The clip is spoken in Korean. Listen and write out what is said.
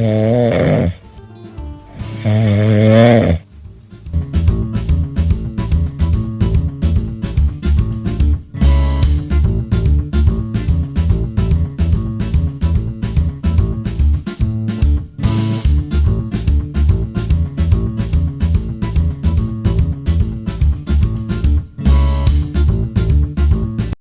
에...